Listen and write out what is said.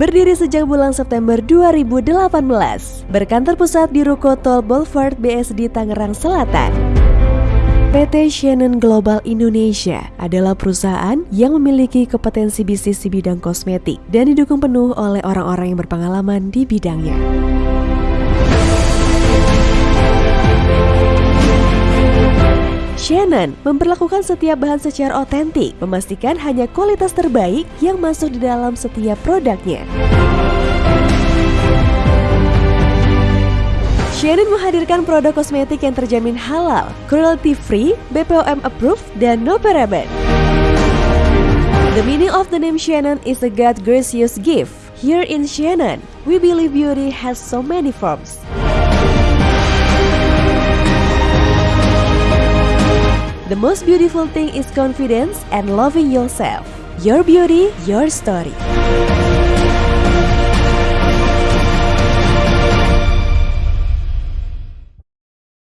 berdiri sejak bulan September 2018. Berkantor pusat di Ruko Tol Boulevard BSD Tangerang Selatan. PT Shannon Global Indonesia adalah perusahaan yang memiliki kompetensi bisnis di bidang kosmetik dan didukung penuh oleh orang-orang yang berpengalaman di bidangnya. Shannon memperlakukan setiap bahan secara otentik, memastikan hanya kualitas terbaik yang masuk di dalam setiap produknya. Shannon menghadirkan produk kosmetik yang terjamin halal, cruelty free, BPOM approved, dan no paraben. The meaning of the name Shannon is a God gracious gift. Here in Shannon, we believe beauty has so many forms. The most beautiful thing is confidence and loving yourself. Your beauty, your story.